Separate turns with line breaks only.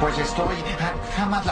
Pues estoy... Ah, jamás la